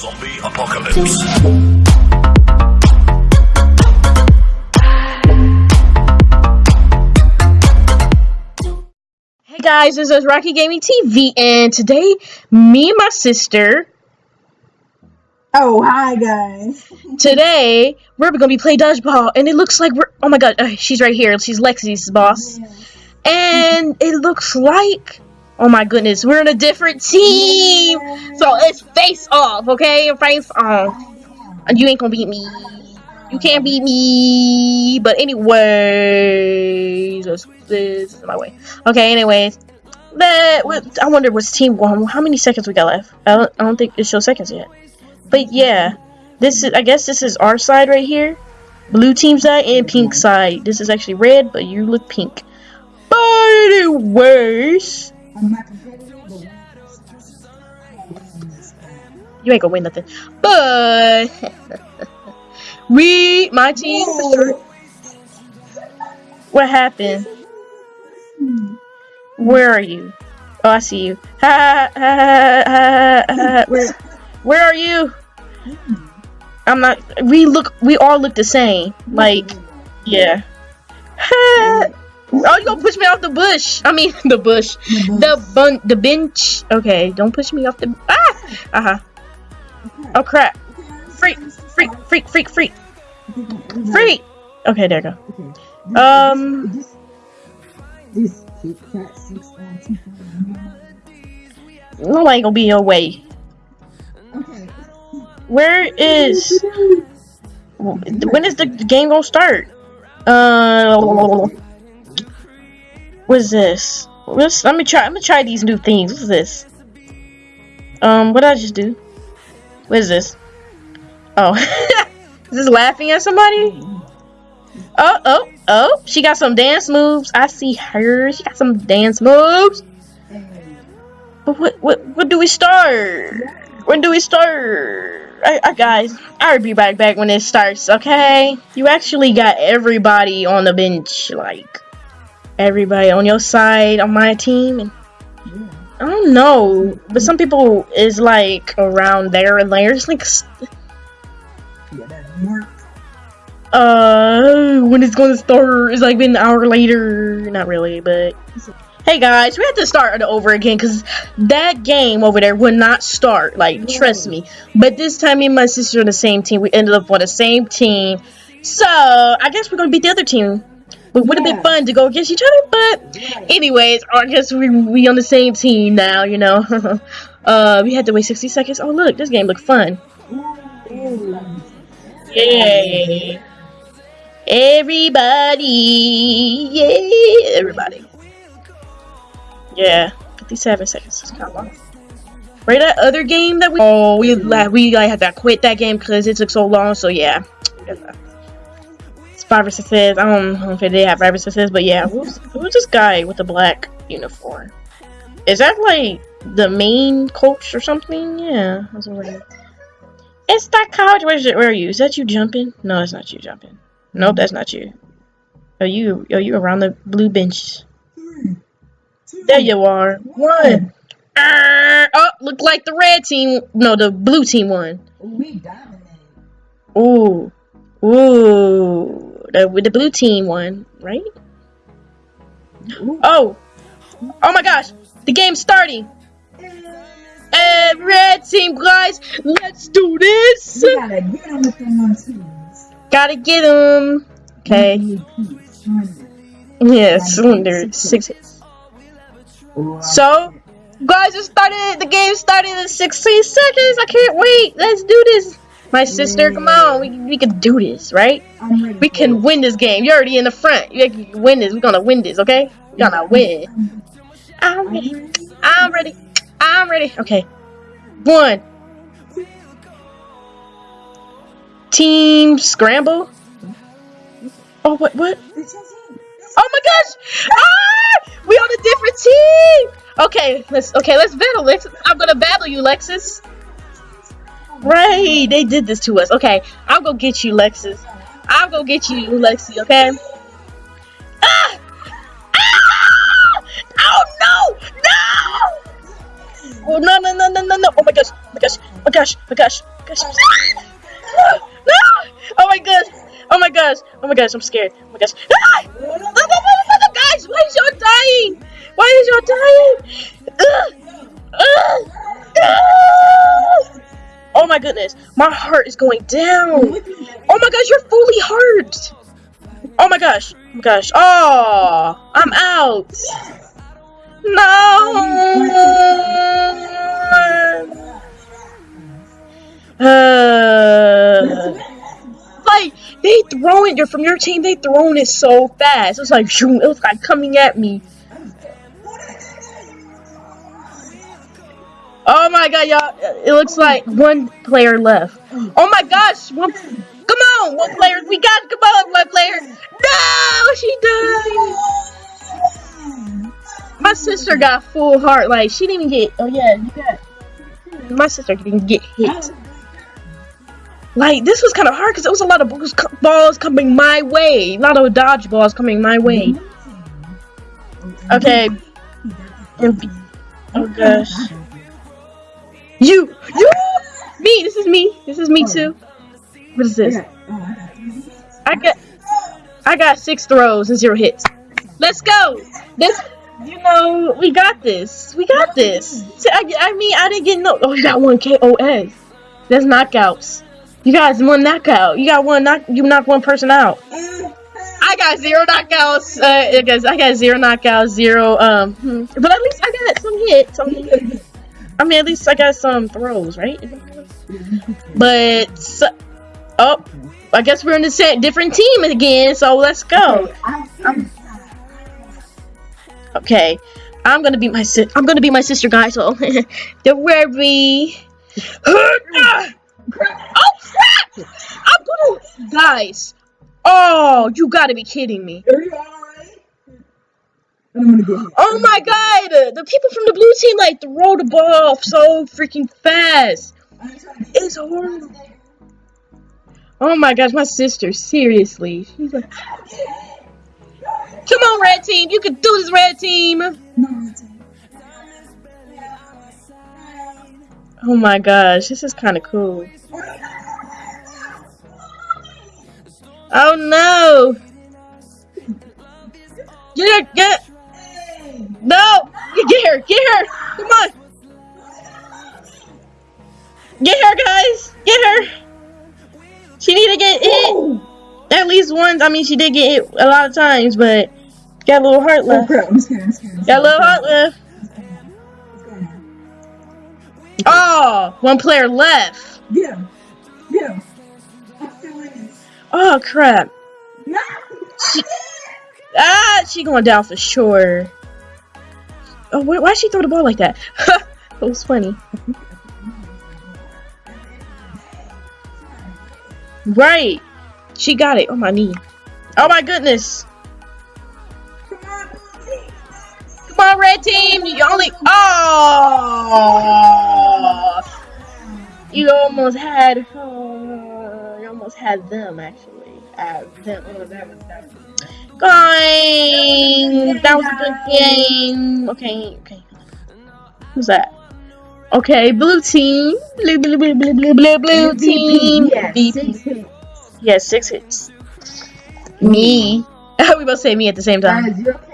Zombie apocalypse. Hey guys, this is Rocky Gaming TV, and today, me and my sister, Oh, hi guys. today, we're gonna be playing dodgeball, and it looks like we're, oh my god, uh, she's right here, she's Lexi's boss, and it looks like, oh my goodness, we're in a different team, so it's face off, okay, face off, and you ain't gonna beat me, you can't beat me, but anyways, this this is my way, okay, anyways, that, I wonder what's team one, how many seconds we got left, I don't, I don't think it shows seconds yet. But yeah, this is I guess this is our side right here. Blue team side and pink side. This is actually red, but you look pink. But anyways, I'm not competitive, you ain't gonna win nothing. But we my team What happened? Where are you? Oh I see you. Ha ha ha ha ha where where are you? I'm not we look we all look the same. Like Yeah. Oh, you gonna push me off the bush? I mean, the bush, the bun, the bench. Okay, don't push me off the. Ah, uh huh. Oh crap! Freak, freak, freak, freak, freak, freak. Okay, there you go. Um, This, this Kit Kat six on two. nobody gonna be in your way. Okay. Where is? When is the game gonna start? Uh, what is this? What's, let me try. Let me try these new things. What's this? Um, what did I just do? What is this? Oh, is this laughing at somebody? Oh, oh, oh! She got some dance moves. I see her. She got some dance moves. But what, what, what do we start? When do we start? I, I, guys, I'll be right back when it starts, okay? You actually got everybody on the bench, like everybody on your side on my team, and I don't know, but some people is like around there and there. It's like, Yeah, that mark. uh, when it's gonna start? It's like been an hour later. Not really, but hey guys, we have to start it over again because that game over there would not start. Like, trust me. But this time, me and my sister are on the same team. We ended up on the same team, so I guess we're gonna beat the other team. But would have been Yeah. fun to go against each other. But anyways, I guess we we on the same team now. You know. uh, we had to wait 60 seconds. Oh look, this game looked fun. Yay! Everybody! Yay! Everybody. Yeah, 57 seconds. That's kind of long. Right, that other game that we oh we we like had to quit that game because it took so long. So yeah, five or sixes. I don't know if they have five or sixes, but yeah, who's who's this guy with the black uniform? Is that like the main coach or something? Yeah, that's what it is. It's that college. Where's it? Where are you? Is that you jumping? No, that's not you jumping. Nope, that's not you. Are you? Are you around the blue bench? There you are. One. Ah, oh, look like the red team. No, the blue team won. We dominated. Ooh, ooh. The with the blue team won, right? Oh, oh my gosh, the game's starting. And red team, guys, let's do this. We gotta get on with them on twos. Gotta get him. Okay. Yeah, cylinder six hits. Oh, so, guys, it started. The game started in 16 seconds. I can't wait. Let's do this. My sister, come on. We, we can do this, right? We can win this game. You're already in the front. You can win this. We're gonna win this, okay? We're gonna win. I'm ready. I'm ready. I'm ready. Okay. One. Team scramble. Oh, what? What? Oh my gosh! Ah! We on a different team. Okay, let's okay, let's battle. Lex. I'm gonna battle you, Lexus. Right, they did this to us. Okay, I'll go get you, Lexus. I'll go get you, Lexi. Okay. Ah! Ah! Oh no! No! Oh no no no no no no! Oh my gosh! Oh my gosh! Oh my gosh, oh my gosh, oh my gosh. no! Oh my gosh. Oh my gosh. Oh my gosh, I'm scared. Oh my gosh. Ah! No, no, no, no, no, guys, why is y'all dying? Why is y'all dying? Ugh. My goodness. My heart is going down. Oh my gosh, you're fully hurt. Oh my gosh. Oh my gosh. Oh, I'm out. No. Uh, like they throwing You're from your team. They throwing it so fast. It was like. It was like coming at me. Oh my god, y'all! It looks like one player left. Oh my gosh! One, come on, one player. We got. Come on, one player. No, she died. My sister got full heart. Like she didn't even get. Oh yeah, you got. My sister didn't get hit. Like this was kind of hard because there was a lot of balls coming my way. A lot of dodge balls coming my way. Okay. Oh gosh. You, you, me. This is me. This is me too. What is this? I got, I got six throws and zero hits. Let's go. This, you know, we got this. We got this. I, I mean, I didn't get no. Oh, you got one KOS. That's knockouts. You guys one knockout. You got one knock. You knock one person out. I got zero knockouts. Uh, I guess I got zero knockouts, zero. Um, hmm. but at least I got some hits. Some hits. I mean, at least I got some throws, right? But oh, I guess we're in the same different team again. So let's go. Okay, I'm gonna be my si- I'm gonna be my sister, guys. So don't worry. oh crap! I'm gonna guys. Oh, you gotta be kidding me. Oh my god! The people from the blue team like throw the ball so freaking fast. It's horrible. Oh my gosh, my sister, seriously. She's like Come on, red team, you can do this, red team. Oh my gosh, this is kind of cool. Oh no! Get get No! Get her, get her! Come on! Get her, guys! Get her! She need to get hit at least once. I mean, she did get hit a lot of times, but got a little heart Oh left. crap, I'm scared, I'm scared. I'm Got a little heart left. Oh, one player left. Yeah. him. Get him. I'm still winning. Oh crap. No! Ah, she going down for sure. Oh, why why'd she throw the ball like that? that was funny. Right. She got it on my knee. Oh my goodness. Come on, Come on, red team. You only. Oh. You almost had. Oh, you almost had them actually. Uh, them. Oh, that was that was. Going. That was a good game. Okay. Okay. Who's that? Okay, blue team. Blue, blue, blue, blue, blue, blue, blue team. Yeah, six hits. Yeah, six hits. Me. we both say me at the same time. Guys, you're okay.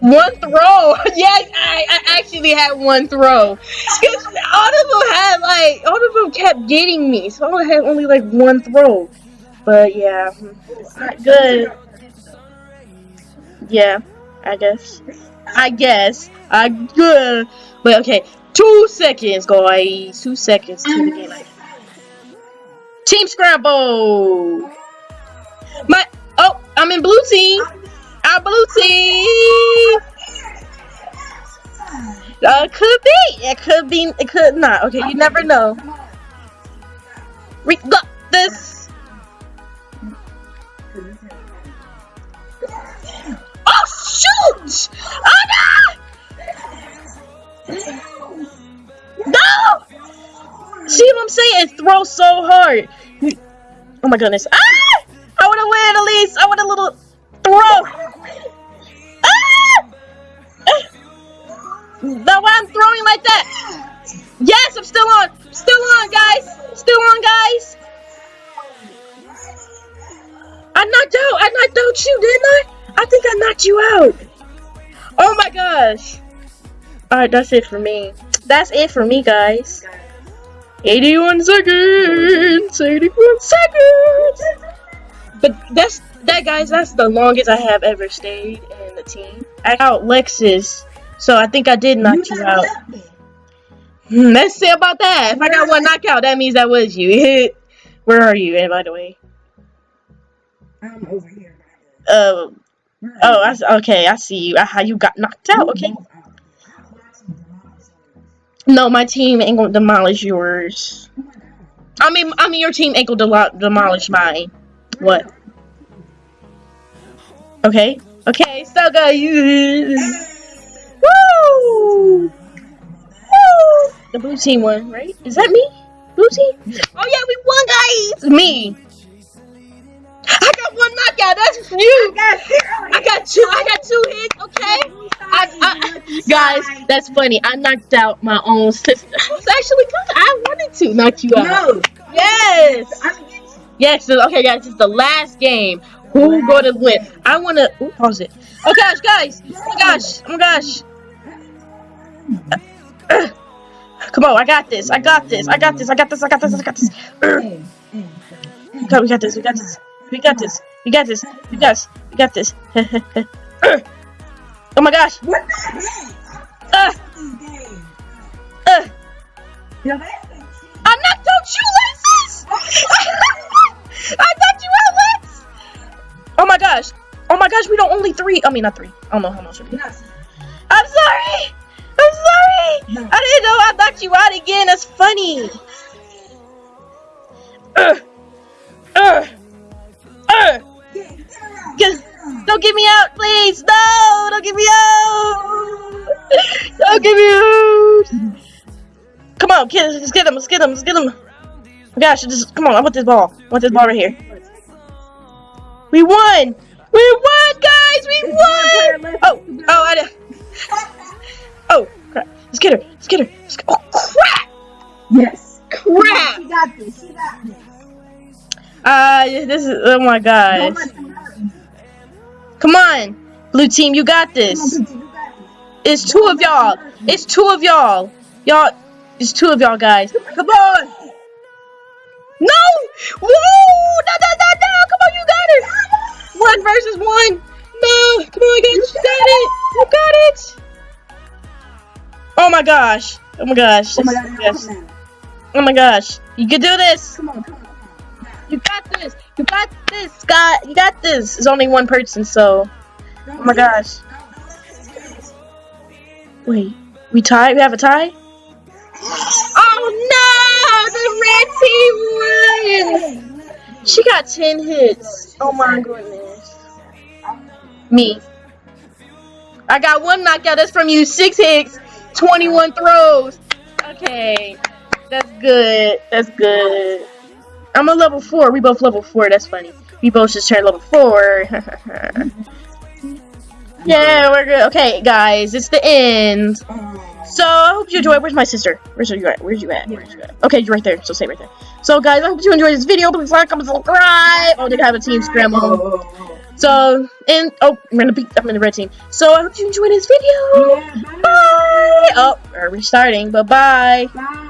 One throw. yes, I, I actually had one throw. 'Cause all of them had like all of them kept getting me, so I had only like one throw. But yeah, hmm. it's not good. Yeah, I guess. I guess. I good. But okay, two seconds, guys. Two seconds to the game. Team scramble. My oh, I'm in blue team. Our blue team. Uh, could be. It could be. It could not. Okay, you never know. We got this. Shoot! Oh no! No! See what I'm saying? It throws so hard. Oh my goodness. Ah! I want to win at least. I would have little throw. Ah! Now why I'm throwing like that? Yes, I'm still on. Still on, guys. Still on, guys. I knocked out. I knocked out you, didn't I? I think I knocked you out. Oh my gosh. Alright, that's it for me. That's it for me, guys. 81 seconds. 81 seconds. But that's that, guys. That's the longest I have ever stayed in the team. I out Lexus, so I think I did knock you out. Hmm, Let's see about that. If I got one knockout, that means that was you. Where are you? And by the way, I'm over here. uh, oh, okay, I see you. Uh, How you got knocked out? Okay. No, my team ain't gonna demolish yours. I mean, I mean, your team ain't gonna demolish mine. What? Okay. Okay. So good. Woo! Woo! The blue team won, right? Is that me? Blue team? Oh yeah, we won, guys. Me. I got one knockout. That's you. I got two. I got two hits. Okay. I, I, guys, that's funny. I knocked out my own sister. I was actually good. I wanted to knock you out. No. Yes. Yes. Okay, guys. It's the last game. Who gonna win? I wanna. Ooh, pause it. Oh gosh, guys. Oh my gosh. Oh my gosh. Uh, Come on, I got this. I got this. I got this. I got this. I got this. I got this. Uh, Hey, hey, Okay, we got this. We got this. We got this. We got this. We got this. We got this. Uh, oh my gosh. What the heck? Uh, This uh, Yo, that's I knocked out you, Lexus! I knocked you out, Lex! Oh my gosh. Oh my gosh, we don't only three. I mean, not three. I don't know how much. we- No, I'm sorry. I'm sorry. No. I didn't know I knocked you out again. That's funny. Uh, don't get me out, please. No, don't get me out. Don't get me out. Come on, kids, let's get him. Let's get him. Let's get him. Oh gosh, just come on. I want this ball. I want this ball right here. We won. We won, guys. We won. Oh, oh, I. did. Oh, crap. Let's get her. Let's get her. Let's go. Oh, crap. Yes. Crap. She got this. She got this. Uh, this is. Oh my gosh. Come on, blue team. You got this. Poochie, you got this. It's two of y'all. It's two of y'all. Y'all. It's two of y'all guys. Come on. No. Woo! No, no, no, no. Come on, you got it. One versus one. No. Come on, guys. You got it. You got it. Oh my gosh. Oh my gosh. Oh my Yes. Oh my gosh. You can do this. Come on, come on, come on. You got this. You got this, Scott. You got this. It's only one person, so. Oh my gosh. Wait. We tie? We have a tie? Oh no! The red team won! She got 10 hits. Oh my goodness. Me. I got one knockout. That's from you. Six hits, 21 throws. Okay. That's good. That's good. I'm a level 4. We both level 4. That's funny. We both just turned level 4. yeah, we're good. Okay, guys. It's the end. So I hope you enjoyed. Where's my sister? Where's you at? Where's you at? Where's you at? Okay, you're right there. So stay right there. So guys, I hope you enjoyed this video. Please like, comment, subscribe. Oh, they have a team scramble. So and oh, I'm in the. I'm in the red team. So I hope you enjoyed this video. Yeah, bye. Bye. Oh, we're restarting. But bye. Bye.